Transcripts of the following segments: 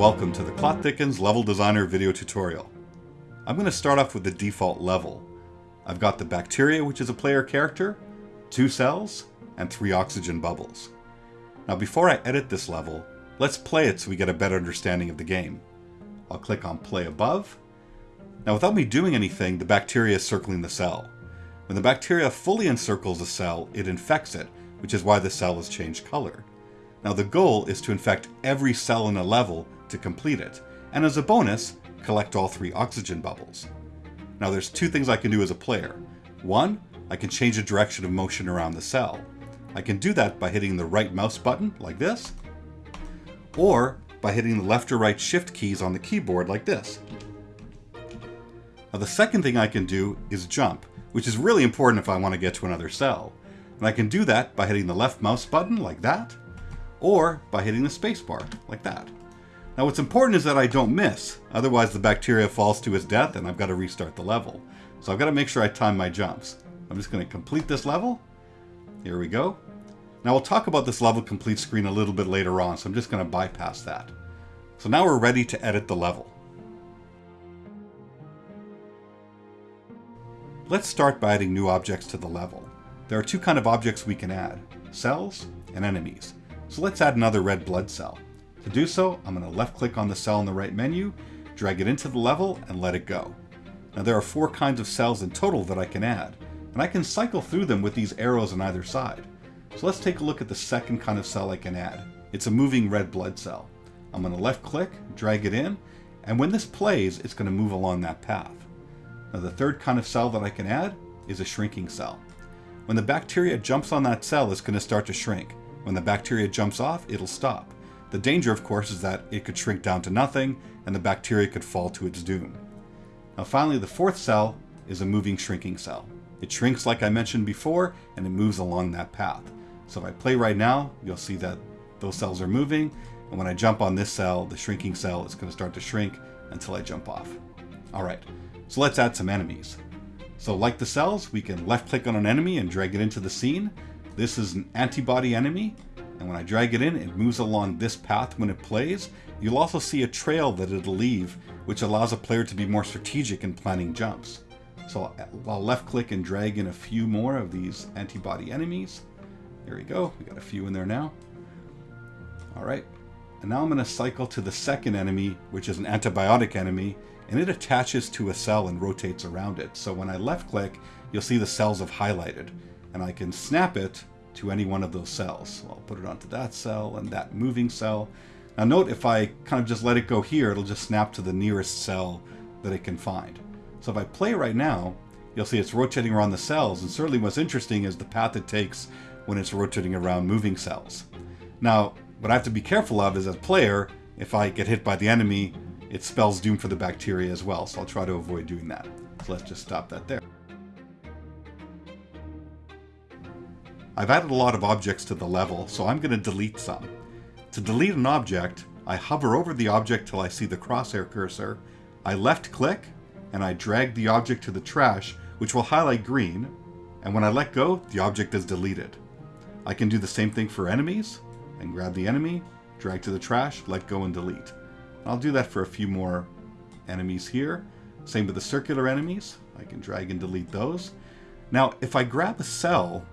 Welcome to the Clot Thickens Level Designer video tutorial. I'm going to start off with the default level. I've got the bacteria, which is a player character, two cells, and three oxygen bubbles. Now before I edit this level, let's play it so we get a better understanding of the game. I'll click on play above. Now without me doing anything, the bacteria is circling the cell. When the bacteria fully encircles a cell, it infects it, which is why the cell has changed color. Now the goal is to infect every cell in a level to complete it, and as a bonus, collect all three oxygen bubbles. Now there's two things I can do as a player. One, I can change the direction of motion around the cell. I can do that by hitting the right mouse button, like this, or by hitting the left or right shift keys on the keyboard, like this. Now the second thing I can do is jump, which is really important if I want to get to another cell. And I can do that by hitting the left mouse button, like that, or by hitting the spacebar, like that. Now what's important is that I don't miss, otherwise the bacteria falls to its death and I've got to restart the level. So I've got to make sure I time my jumps. I'm just going to complete this level. Here we go. Now we'll talk about this level complete screen a little bit later on, so I'm just going to bypass that. So now we're ready to edit the level. Let's start by adding new objects to the level. There are two kind of objects we can add, cells and enemies. So let's add another red blood cell. To do so, I'm going to left click on the cell in the right menu, drag it into the level, and let it go. Now there are four kinds of cells in total that I can add, and I can cycle through them with these arrows on either side. So let's take a look at the second kind of cell I can add. It's a moving red blood cell. I'm going to left click, drag it in, and when this plays, it's going to move along that path. Now the third kind of cell that I can add is a shrinking cell. When the bacteria jumps on that cell, it's going to start to shrink. When the bacteria jumps off, it'll stop. The danger, of course, is that it could shrink down to nothing and the bacteria could fall to its doom. Now finally, the fourth cell is a moving shrinking cell. It shrinks like I mentioned before and it moves along that path. So if I play right now, you'll see that those cells are moving and when I jump on this cell, the shrinking cell is going to start to shrink until I jump off. Alright, so let's add some enemies. So like the cells, we can left click on an enemy and drag it into the scene this is an antibody enemy, and when I drag it in, it moves along this path when it plays. You'll also see a trail that it'll leave, which allows a player to be more strategic in planning jumps. So I'll left click and drag in a few more of these antibody enemies. There we go, we got a few in there now. All right, and now I'm gonna cycle to the second enemy, which is an antibiotic enemy, and it attaches to a cell and rotates around it. So when I left click, you'll see the cells have highlighted and I can snap it to any one of those cells. So I'll put it onto that cell and that moving cell. Now note if I kind of just let it go here, it'll just snap to the nearest cell that it can find. So if I play right now, you'll see it's rotating around the cells, and certainly what's interesting is the path it takes when it's rotating around moving cells. Now, what I have to be careful of is as a player, if I get hit by the enemy, it spells doom for the bacteria as well, so I'll try to avoid doing that. So let's just stop that there. I've added a lot of objects to the level, so I'm going to delete some. To delete an object, I hover over the object till I see the crosshair cursor, I left click, and I drag the object to the trash, which will highlight green, and when I let go, the object is deleted. I can do the same thing for enemies, and grab the enemy, drag to the trash, let go and delete. I'll do that for a few more enemies here. Same with the circular enemies, I can drag and delete those. Now, if I grab a cell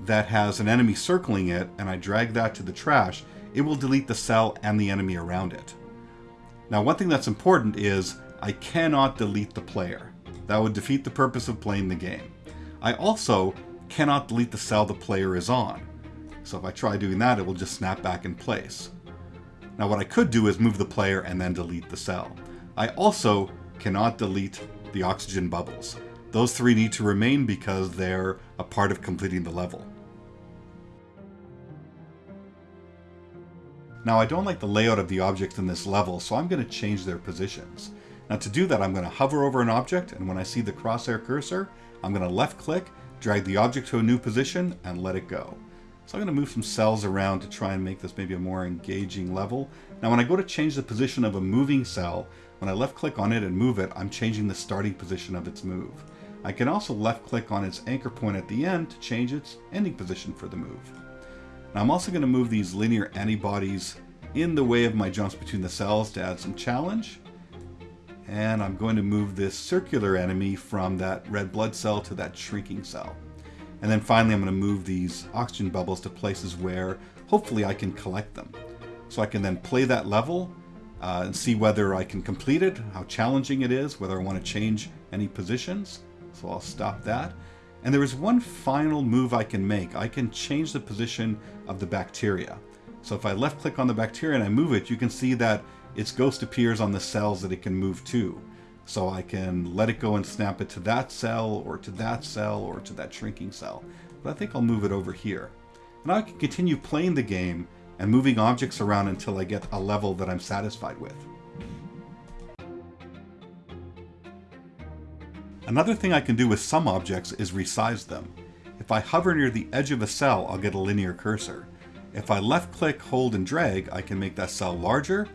that has an enemy circling it and I drag that to the trash, it will delete the cell and the enemy around it. Now one thing that's important is I cannot delete the player. That would defeat the purpose of playing the game. I also cannot delete the cell the player is on. So if I try doing that, it will just snap back in place. Now what I could do is move the player and then delete the cell. I also cannot delete the oxygen bubbles. Those three need to remain because they're a part of completing the level. Now I don't like the layout of the objects in this level, so I'm going to change their positions. Now to do that, I'm going to hover over an object, and when I see the crosshair cursor, I'm going to left click, drag the object to a new position, and let it go. So I'm going to move some cells around to try and make this maybe a more engaging level. Now when I go to change the position of a moving cell, when I left click on it and move it, I'm changing the starting position of its move. I can also left click on its anchor point at the end to change its ending position for the move. I'm also going to move these linear antibodies in the way of my jumps between the cells to add some challenge. And I'm going to move this circular enemy from that red blood cell to that shrinking cell. And then finally I'm going to move these oxygen bubbles to places where hopefully I can collect them. So I can then play that level uh, and see whether I can complete it, how challenging it is, whether I want to change any positions. So I'll stop that. And there is one final move I can make. I can change the position of the bacteria. So if I left click on the bacteria and I move it, you can see that its ghost appears on the cells that it can move to. So I can let it go and snap it to that cell or to that cell or to that shrinking cell. But I think I'll move it over here. And I can continue playing the game and moving objects around until I get a level that I'm satisfied with. Another thing I can do with some objects is resize them. If I hover near the edge of a cell, I'll get a linear cursor. If I left click, hold, and drag, I can make that cell larger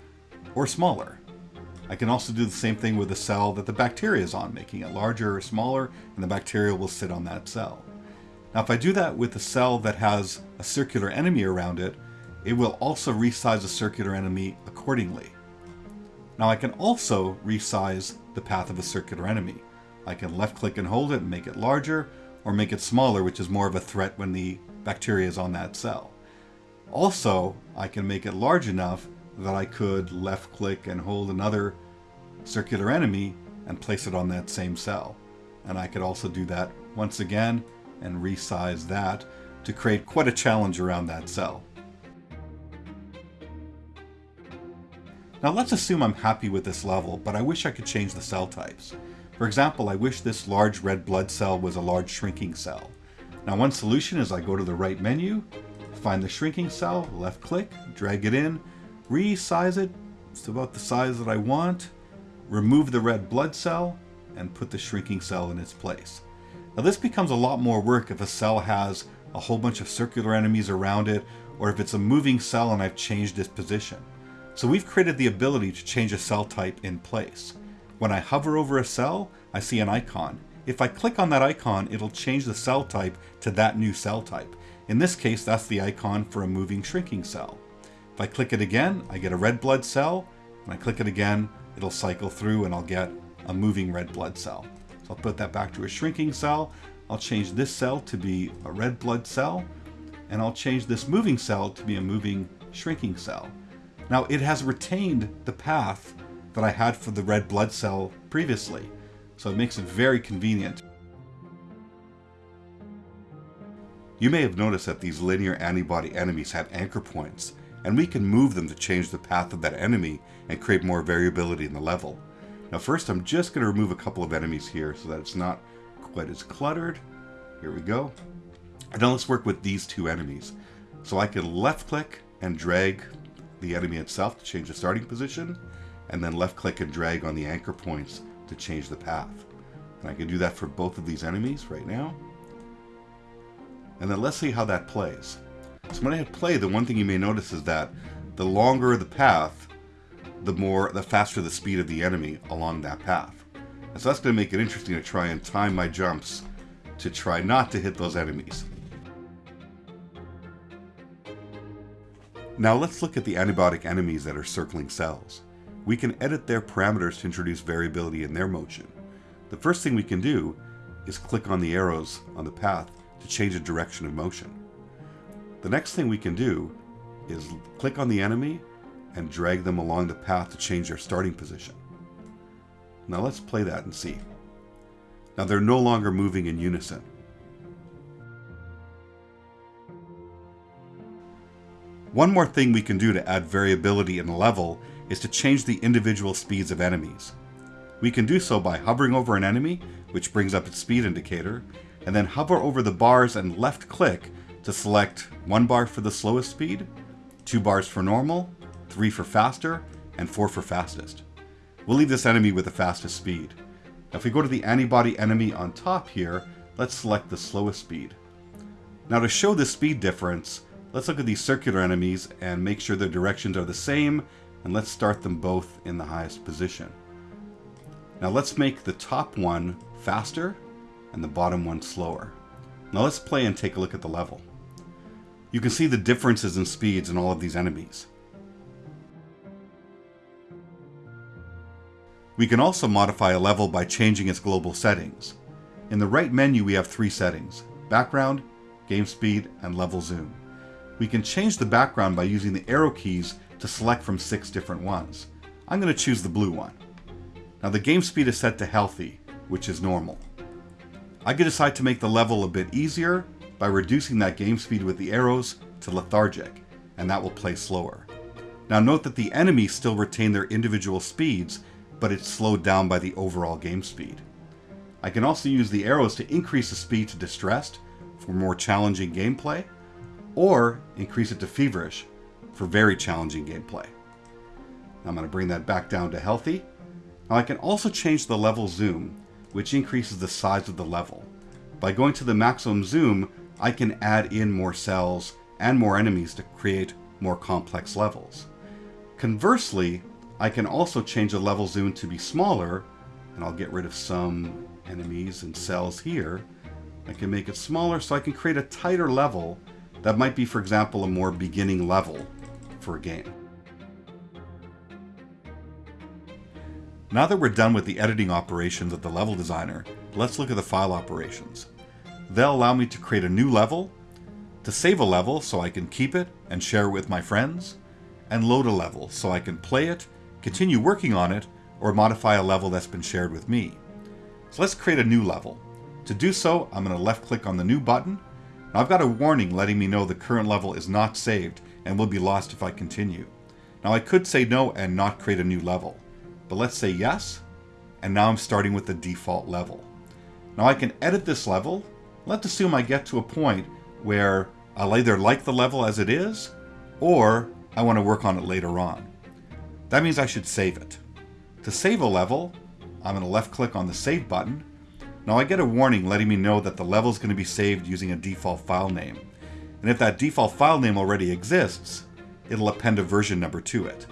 or smaller. I can also do the same thing with the cell that the bacteria is on, making it larger or smaller, and the bacteria will sit on that cell. Now if I do that with a cell that has a circular enemy around it, it will also resize the circular enemy accordingly. Now I can also resize the path of a circular enemy. I can left click and hold it and make it larger, or make it smaller, which is more of a threat when the bacteria is on that cell. Also, I can make it large enough that I could left click and hold another circular enemy and place it on that same cell. And I could also do that once again and resize that to create quite a challenge around that cell. Now let's assume I'm happy with this level, but I wish I could change the cell types. For example, I wish this large red blood cell was a large shrinking cell. Now one solution is I go to the right menu, find the shrinking cell, left click, drag it in, resize it it's about the size that I want, remove the red blood cell, and put the shrinking cell in its place. Now this becomes a lot more work if a cell has a whole bunch of circular enemies around it, or if it's a moving cell and I've changed its position. So we've created the ability to change a cell type in place. When I hover over a cell, I see an icon. If I click on that icon, it'll change the cell type to that new cell type. In this case, that's the icon for a moving shrinking cell. If I click it again, I get a red blood cell. When I click it again, it'll cycle through and I'll get a moving red blood cell. So I'll put that back to a shrinking cell. I'll change this cell to be a red blood cell. And I'll change this moving cell to be a moving shrinking cell. Now it has retained the path that I had for the red blood cell previously. So it makes it very convenient. You may have noticed that these linear antibody enemies have anchor points, and we can move them to change the path of that enemy and create more variability in the level. Now first I'm just going to remove a couple of enemies here so that it's not quite as cluttered. Here we go. And now let's work with these two enemies. So I can left click and drag the enemy itself to change the starting position and then left click and drag on the anchor points to change the path. And I can do that for both of these enemies right now. And then let's see how that plays. So when I hit play, the one thing you may notice is that the longer the path, the more, the faster the speed of the enemy along that path. And so that's going to make it interesting to try and time my jumps to try not to hit those enemies. Now let's look at the antibiotic enemies that are circling cells we can edit their parameters to introduce variability in their motion. The first thing we can do is click on the arrows on the path to change the direction of motion. The next thing we can do is click on the enemy and drag them along the path to change their starting position. Now let's play that and see. Now they're no longer moving in unison. One more thing we can do to add variability in level is to change the individual speeds of enemies. We can do so by hovering over an enemy, which brings up its speed indicator, and then hover over the bars and left click to select one bar for the slowest speed, two bars for normal, three for faster, and four for fastest. We'll leave this enemy with the fastest speed. Now if we go to the antibody enemy on top here, let's select the slowest speed. Now to show the speed difference, Let's look at these circular enemies and make sure their directions are the same, and let's start them both in the highest position. Now let's make the top one faster and the bottom one slower. Now let's play and take a look at the level. You can see the differences in speeds in all of these enemies. We can also modify a level by changing its global settings. In the right menu we have three settings, background, game speed, and level zoom. We can change the background by using the arrow keys to select from six different ones. I'm going to choose the blue one. Now the game speed is set to healthy, which is normal. I can decide to make the level a bit easier by reducing that game speed with the arrows to lethargic, and that will play slower. Now note that the enemies still retain their individual speeds, but it's slowed down by the overall game speed. I can also use the arrows to increase the speed to distressed for more challenging gameplay, or increase it to feverish for very challenging gameplay. I'm going to bring that back down to healthy. Now I can also change the level zoom, which increases the size of the level. By going to the maximum zoom, I can add in more cells and more enemies to create more complex levels. Conversely, I can also change the level zoom to be smaller, and I'll get rid of some enemies and cells here. I can make it smaller so I can create a tighter level that might be, for example, a more beginning level for a game. Now that we're done with the editing operations of the level designer, let's look at the file operations. They'll allow me to create a new level, to save a level so I can keep it and share it with my friends, and load a level so I can play it, continue working on it, or modify a level that's been shared with me. So let's create a new level. To do so, I'm going to left click on the new button. Now I've got a warning letting me know the current level is not saved and will be lost if I continue. Now I could say no and not create a new level. But let's say yes, and now I'm starting with the default level. Now I can edit this level. Let's assume I get to a point where I'll either like the level as it is, or I want to work on it later on. That means I should save it. To save a level, I'm going to left click on the save button. Now I get a warning letting me know that the level is going to be saved using a default file name. And if that default file name already exists, it'll append a version number to it.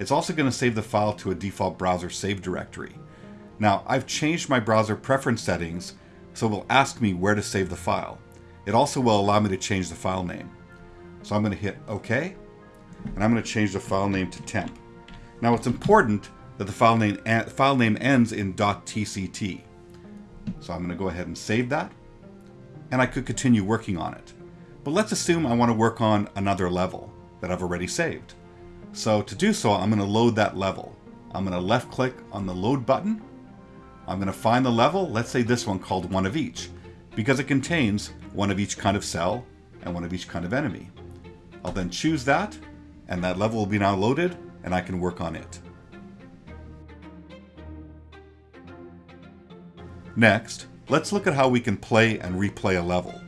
It's also going to save the file to a default browser save directory. Now, I've changed my browser preference settings, so it will ask me where to save the file. It also will allow me to change the file name. So I'm going to hit OK, and I'm going to change the file name to temp. Now, it's important that the file name, file name ends in .tct. So I'm going to go ahead and save that, and I could continue working on it. But let's assume I want to work on another level that I've already saved. So to do so, I'm going to load that level. I'm going to left click on the load button. I'm going to find the level, let's say this one called one of each, because it contains one of each kind of cell and one of each kind of enemy. I'll then choose that, and that level will be now loaded, and I can work on it. Next, let's look at how we can play and replay a level.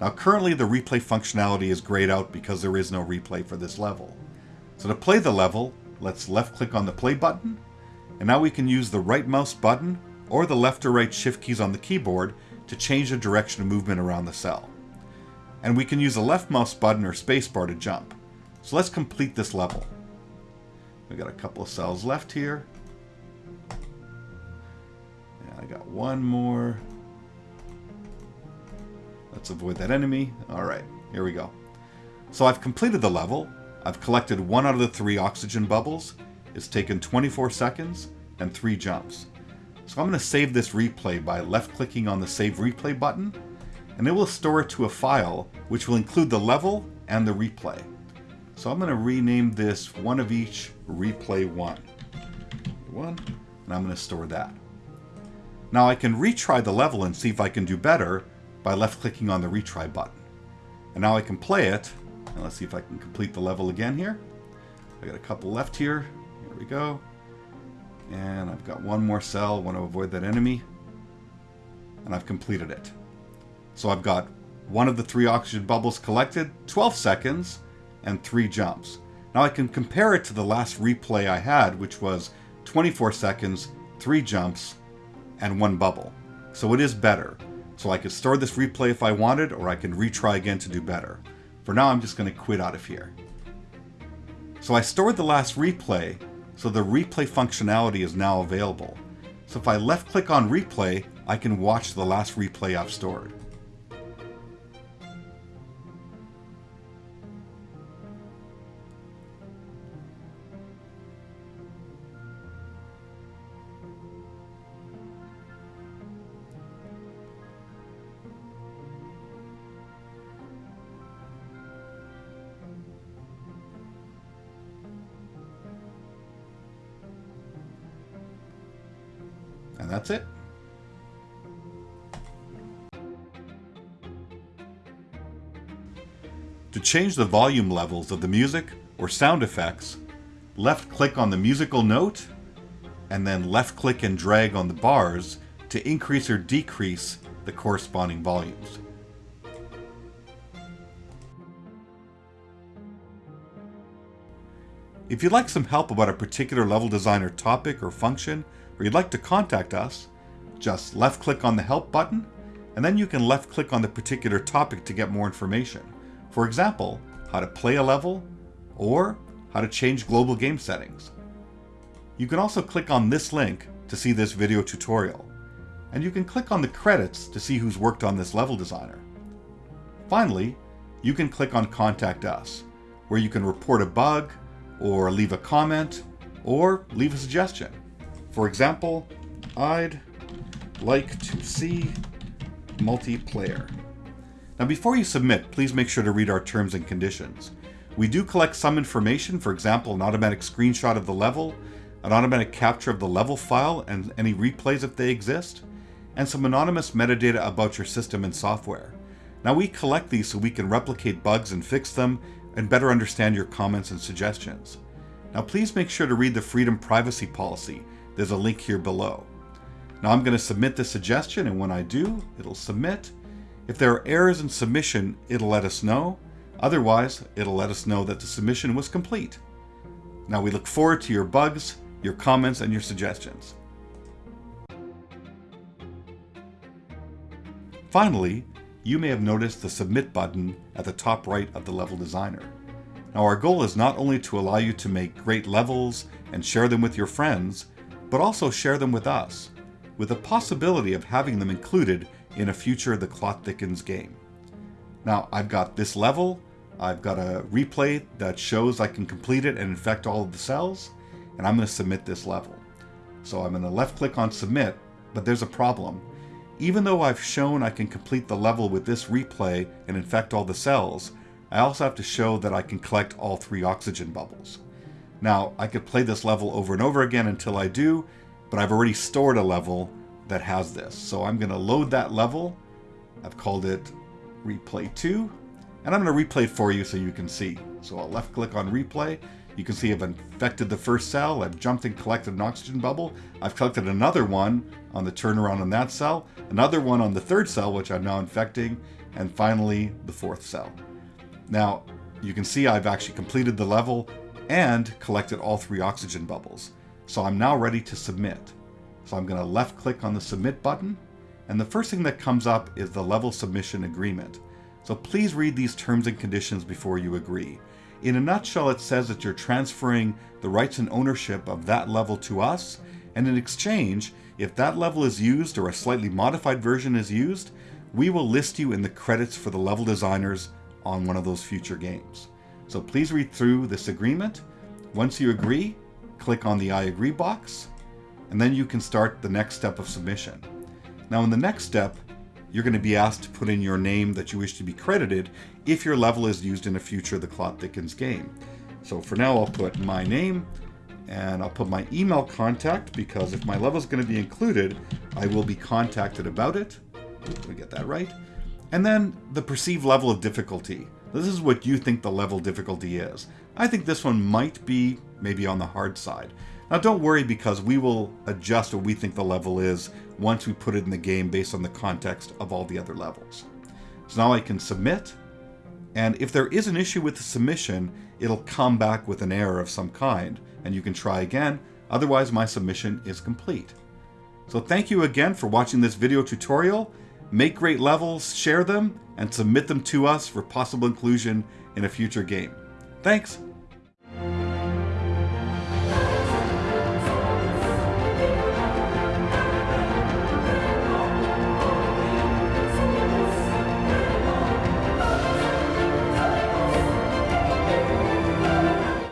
Now currently the replay functionality is grayed out because there is no replay for this level. So to play the level, let's left click on the play button, and now we can use the right mouse button or the left or right shift keys on the keyboard to change the direction of movement around the cell. And we can use the left mouse button or spacebar to jump. So let's complete this level. We've got a couple of cells left here. One more. Let's avoid that enemy. All right, here we go. So I've completed the level, I've collected one out of the three oxygen bubbles. It's taken 24 seconds and three jumps. So I'm going to save this replay by left clicking on the save replay button and it will store it to a file which will include the level and the replay. So I'm going to rename this one of each replay one. One, and I'm going to store that. Now I can retry the level and see if I can do better by left clicking on the retry button. And now I can play it and let's see if I can complete the level again here. I got a couple left here. Here we go. And I've got one more cell. want to avoid that enemy. And I've completed it. So I've got one of the three oxygen bubbles collected, 12 seconds, and three jumps. Now I can compare it to the last replay I had, which was 24 seconds, three jumps, and one bubble. So it is better. So I could store this replay if I wanted, or I can retry again to do better. For now, I'm just going to quit out of here. So I stored the last replay, so the replay functionality is now available. So if I left click on replay, I can watch the last replay I've stored. And that's it. To change the volume levels of the music or sound effects, left click on the musical note and then left click and drag on the bars to increase or decrease the corresponding volumes. If you'd like some help about a particular level designer topic or function, or you'd like to contact us, just left click on the help button, and then you can left click on the particular topic to get more information. For example, how to play a level, or how to change global game settings. You can also click on this link to see this video tutorial, and you can click on the credits to see who's worked on this level designer. Finally, you can click on Contact Us, where you can report a bug, or leave a comment, or leave a suggestion. For example, I'd like to see multiplayer. Now before you submit, please make sure to read our terms and conditions. We do collect some information, for example, an automatic screenshot of the level, an automatic capture of the level file and any replays if they exist, and some anonymous metadata about your system and software. Now we collect these so we can replicate bugs and fix them and better understand your comments and suggestions. Now please make sure to read the Freedom Privacy Policy. There's a link here below. Now I'm going to submit the suggestion and when I do, it'll submit. If there are errors in submission, it'll let us know. Otherwise, it'll let us know that the submission was complete. Now we look forward to your bugs, your comments, and your suggestions. Finally, you may have noticed the Submit button at the top right of the level designer. Now our goal is not only to allow you to make great levels and share them with your friends, but also share them with us, with the possibility of having them included in a future The Clot Thickens game. Now I've got this level, I've got a replay that shows I can complete it and infect all of the cells, and I'm going to submit this level. So I'm going to left click on submit, but there's a problem. Even though I've shown I can complete the level with this replay and infect all the cells, I also have to show that I can collect all three oxygen bubbles. Now, I could play this level over and over again until I do, but I've already stored a level that has this. So I'm going to load that level. I've called it replay 2, and I'm going to replay it for you so you can see. So I'll left click on replay, you can see I've infected the first cell, I've jumped and collected an oxygen bubble, I've collected another one on the turnaround on that cell, another one on the third cell, which I'm now infecting, and finally the fourth cell. Now, you can see I've actually completed the level and collected all three oxygen bubbles. So I'm now ready to submit. So I'm going to left click on the submit button, and the first thing that comes up is the level submission agreement. So please read these terms and conditions before you agree. In a nutshell, it says that you're transferring the rights and ownership of that level to us, and in exchange, if that level is used or a slightly modified version is used, we will list you in the credits for the level designers on one of those future games. So please read through this agreement. Once you agree, click on the I agree box, and then you can start the next step of submission. Now in the next step, you're going to be asked to put in your name that you wish to be credited if your level is used in a future The Clot Thickens game. So for now, I'll put my name and I'll put my email contact because if my level is going to be included, I will be contacted about it. Let me get that right. And then the perceived level of difficulty. This is what you think the level difficulty is. I think this one might be maybe on the hard side. Now don't worry because we will adjust what we think the level is once we put it in the game based on the context of all the other levels. So now I can submit, and if there is an issue with the submission, it'll come back with an error of some kind, and you can try again, otherwise my submission is complete. So thank you again for watching this video tutorial. Make great levels, share them, and submit them to us for possible inclusion in a future game. Thanks!